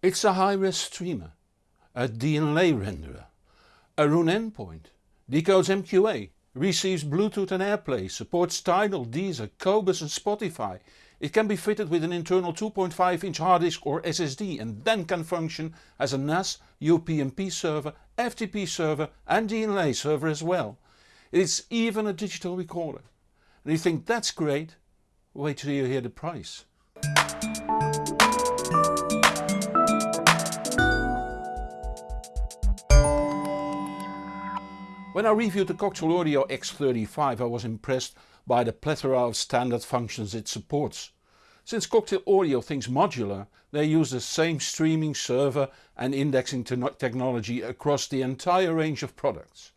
It's a high-res streamer, a DLNA renderer, a Roon endpoint, decodes MQA, receives Bluetooth and AirPlay, supports Tidal, Deezer, Qobuz and Spotify. It can be fitted with an internal 2.5 inch hard disk or SSD and then can function as a NAS, UPnP server, FTP server and DLNA server as well. It's even a digital recorder. And you think that's great? Wait till you hear the price. When I reviewed the Cocktail Audio X35 I was impressed by the plethora of standard functions it supports. Since Cocktail Audio thinks modular, they use the same streaming server and indexing technology across the entire range of products.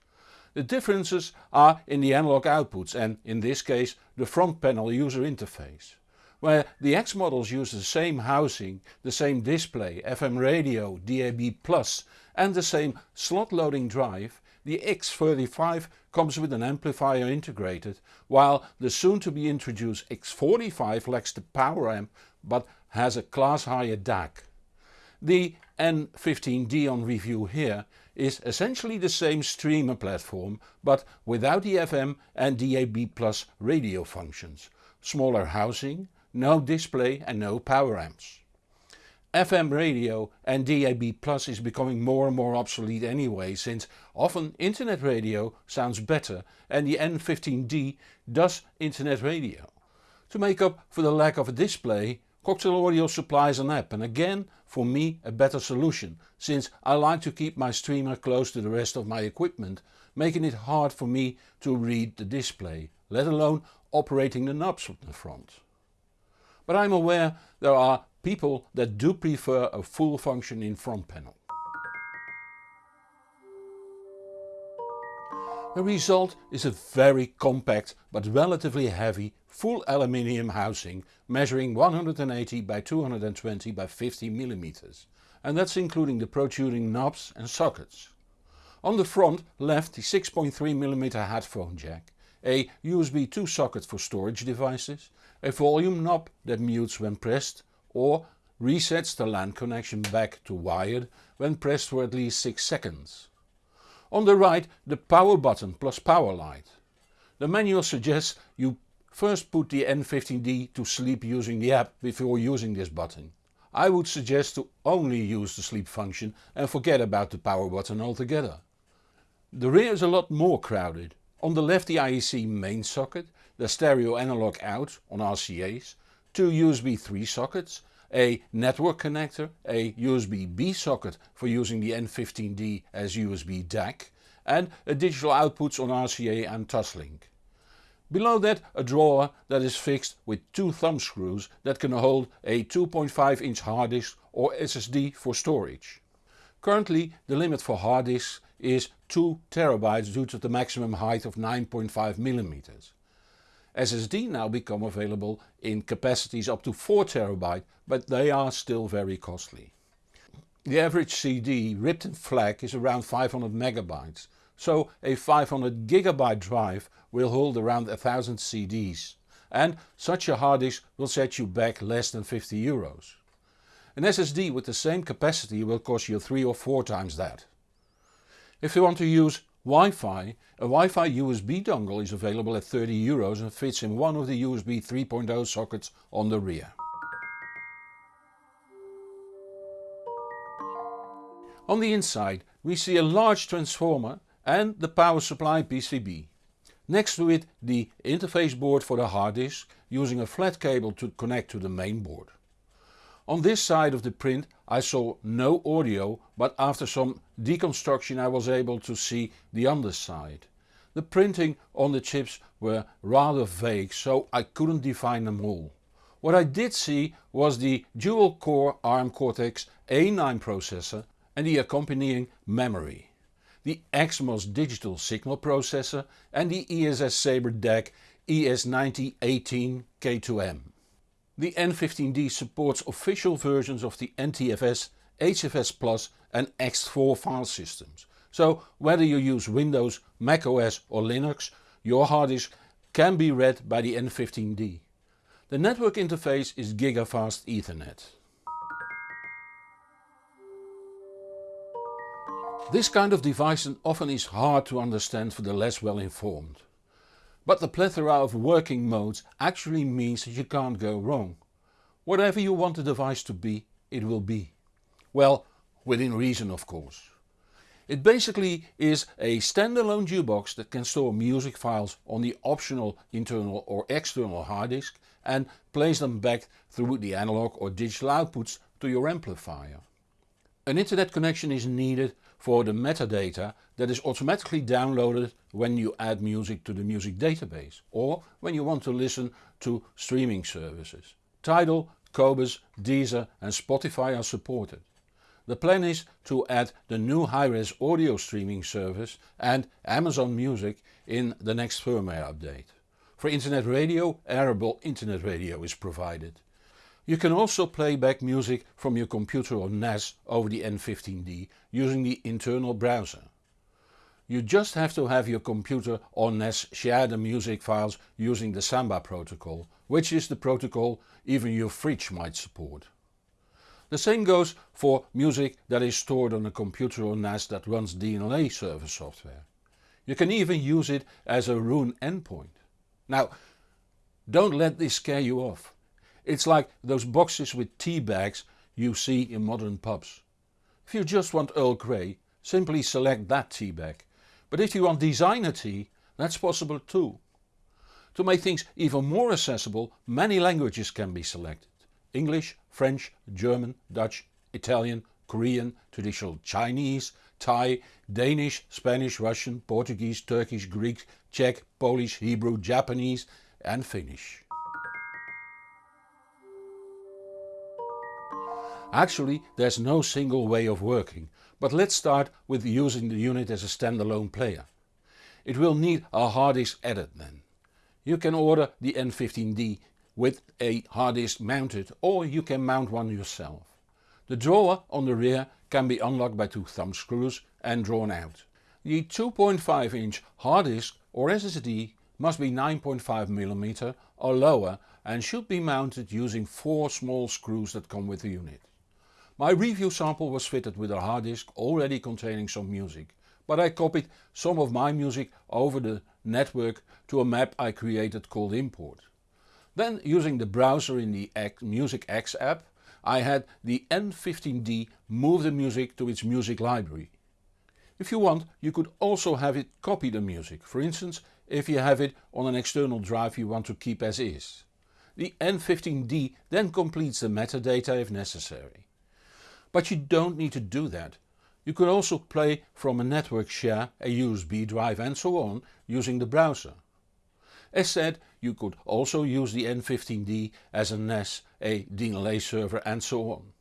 The differences are in the analog outputs and, in this case, the front panel user interface. Where the X models use the same housing, the same display, FM radio, DAB+, and the same slot loading drive, the X35 comes with an amplifier integrated, while the soon to be introduced X45 lacks the power amp but has a class higher DAC. The N15D on review here is essentially the same streamer platform but without the FM and DAB Plus radio functions, smaller housing, no display and no power amps. FM radio and DAB Plus is becoming more and more obsolete anyway since often internet radio sounds better and the N15D does internet radio. To make up for the lack of a display Cocktail Audio supplies an app and again for me a better solution since I like to keep my streamer close to the rest of my equipment making it hard for me to read the display, let alone operating the knobs from the front. But I'm aware there are people that do prefer a full functioning front panel. The result is a very compact but relatively heavy full aluminium housing measuring 180 by 220 by 50 mm and that's including the protruding knobs and sockets. On the front left the 6.3mm headphone jack, a USB 2 socket for storage devices, a volume knob that mutes when pressed or resets the LAN connection back to wired when pressed for at least 6 seconds. On the right the power button plus power light. The manual suggests you first put the N15D to sleep using the app before using this button. I would suggest to only use the sleep function and forget about the power button altogether. The rear is a lot more crowded. On the left the IEC main socket, the stereo analog out on RCA's two USB 3 sockets, a network connector, a USB B socket for using the N15D as USB DAC and a digital outputs on RCA and Toslink. Below that a drawer that is fixed with two thumb screws that can hold a 2.5 inch hard disk or SSD for storage. Currently the limit for hard disks is 2 TB due to the maximum height of 9.5 mm. SSD now become available in capacities up to 4 TB but they are still very costly. The average CD ripped in FLAC is around 500 MB, so a 500 GB drive will hold around 1000 CDs and such a hard disk will set you back less than 50 euros. An SSD with the same capacity will cost you 3 or 4 times that. If you want to use Wi-Fi, a Wi-Fi USB dongle is available at 30 euros and fits in one of the USB 3.0 sockets on the rear. On the inside we see a large transformer and the power supply PCB. Next to it the interface board for the hard disk using a flat cable to connect to the main board. On this side of the print I saw no audio but after some deconstruction I was able to see the underside. The printing on the chips were rather vague so I couldn't define them all. What I did see was the dual core ARM Cortex A9 processor and the accompanying memory. The XMOS digital signal processor and the ESS Sabre DAC ES9018 K2M. The N15D supports official versions of the NTFS, HFS Plus and X4 file systems. So whether you use Windows, Mac OS or Linux, your hard disk can be read by the N15D. The network interface is gigafast ethernet. This kind of device often is hard to understand for the less well informed. But the plethora of working modes actually means that you can't go wrong. Whatever you want the device to be, it will be. Well, within reason of course. It basically is a standalone jukebox that can store music files on the optional internal or external hard disk and plays them back through the analog or digital outputs to your amplifier. An internet connection is needed for the metadata that is automatically downloaded when you add music to the music database or when you want to listen to streaming services. Tidal, Qobuz, Deezer and Spotify are supported. The plan is to add the new high-res audio streaming service and Amazon Music in the next firmware update. For internet radio, Airable Internet Radio is provided. You can also play back music from your computer or NAS over the N15D using the internal browser. You just have to have your computer or NAS share the music files using the Samba protocol, which is the protocol even your fridge might support. The same goes for music that is stored on a computer or NAS that runs DLNA server software. You can even use it as a Roon endpoint. Now don't let this scare you off. It's like those boxes with tea bags you see in modern pubs. If you just want Earl Grey, simply select that tea bag. But if you want designer tea, that's possible too. To make things even more accessible, many languages can be selected. English, French, German, Dutch, Italian, Korean, traditional Chinese, Thai, Danish, Spanish, Russian, Portuguese, Turkish, Greek, Czech, Polish, Hebrew, Japanese and Finnish. Actually there's no single way of working, but let's start with using the unit as a standalone player. It will need a hard disk added then. You can order the N15D with a hard disk mounted or you can mount one yourself. The drawer on the rear can be unlocked by two thumb screws and drawn out. The 2.5 inch hard disk or SSD must be 9.5mm or lower and should be mounted using four small screws that come with the unit. My review sample was fitted with a hard disk already containing some music, but I copied some of my music over the network to a map I created called import. Then using the browser in the Music X app I had the N15D move the music to its music library. If you want you could also have it copy the music, for instance if you have it on an external drive you want to keep as is. The N15D then completes the metadata if necessary. But you don't need to do that. You could also play from a network share, a USB drive and so on using the browser. As said you could also use the N15D as a NAS, a DLNA server and so on.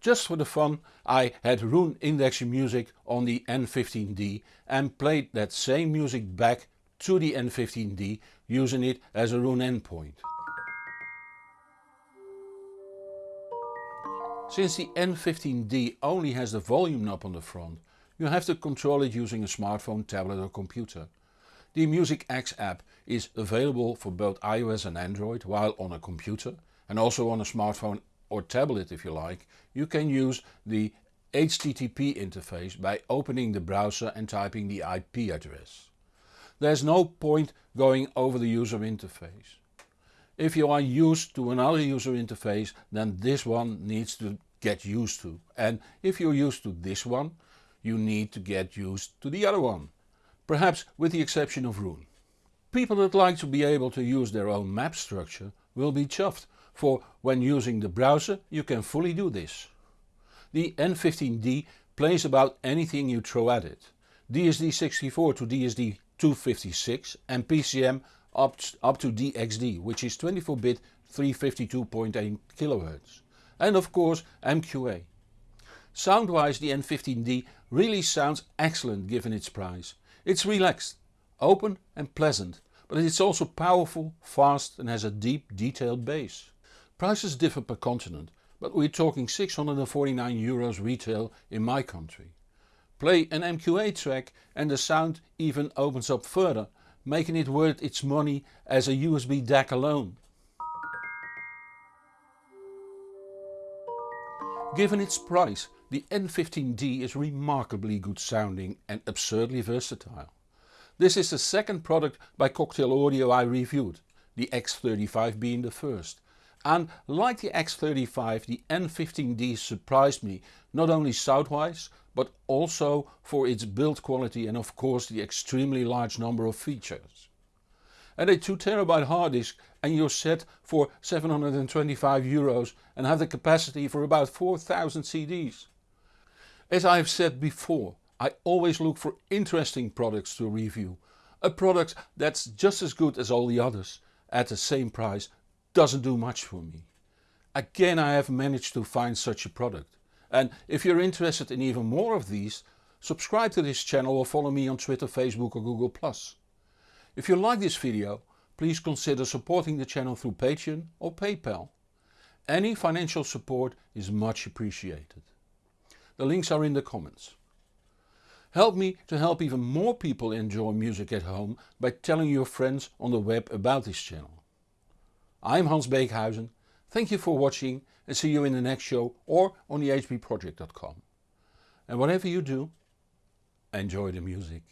Just for the fun I had Roon indexing music on the N15D and played that same music back to the N15D using it as a Roon endpoint. Since the N15D only has the volume knob on the front, you have to control it using a smartphone, tablet or computer. The Music X app is available for both iOS and Android while on a computer and also on a smartphone or tablet if you like, you can use the HTTP interface by opening the browser and typing the IP address. There's no point going over the user interface. If you are used to another user interface then this one needs to get used to and if you're used to this one you need to get used to the other one. Perhaps with the exception of Roon. People that like to be able to use their own map structure will be chuffed for when using the browser you can fully do this. The N15D plays about anything you throw at it. DSD64 to DSD256 and PCM up, up to DXD which is 24-bit 352.8 kHz and of course MQA. Sound wise the N15D really sounds excellent given its price. It's relaxed, open and pleasant but it's also powerful, fast and has a deep detailed bass. Prices differ per continent but we're talking 649 euros retail in my country. Play an MQA track and the sound even opens up further making it worth its money as a USB DAC alone. Given its price The N15D is remarkably good sounding and absurdly versatile. This is the second product by Cocktail Audio I reviewed, the X35 being the first. And like the X35 the N15D surprised me not only soundwise but also for its build quality and of course the extremely large number of features. And a 2TB hard disk and you're set for 725 euros and have the capacity for about 4000 CDs. As I have said before, I always look for interesting products to review. A product that's just as good as all the others at the same price doesn't do much for me. Again I have managed to find such a product. And if you're interested in even more of these, subscribe to this channel or follow me on Twitter, Facebook or Google+. If you like this video, please consider supporting the channel through Patreon or PayPal. Any financial support is much appreciated. The links are in the comments. Help me to help even more people enjoy music at home by telling your friends on the web about this channel. I'm Hans Beekhuizen, thank you for watching and see you in the next show or on the hbproject.com. And whatever you do, enjoy the music.